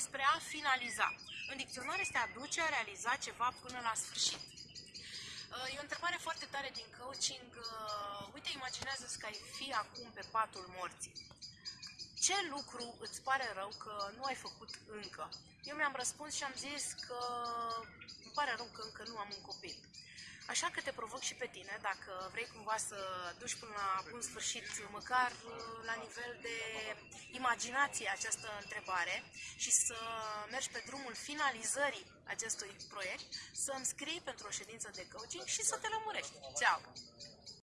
despre a finaliza. În dicționar este a duce, a realiza ceva până la sfârșit. Uh, E o întrebare foarte tare din coaching. Uh, Uite, imaginează că ai fi acum pe patul morții. Ce lucru îți pare rău că nu ai făcut încă? Eu mi-am răspuns și am zis că îmi pare rău că încă nu am un copil. Așa că te provoc și pe tine, dacă vrei cumva să duci până la bun sfârșit, măcar uh, la nivel de imaginație această întrebare și să mergi pe drumul finalizării acestui proiect, să îmi scrii pentru o ședință de coaching și să te lămurești. Ceau!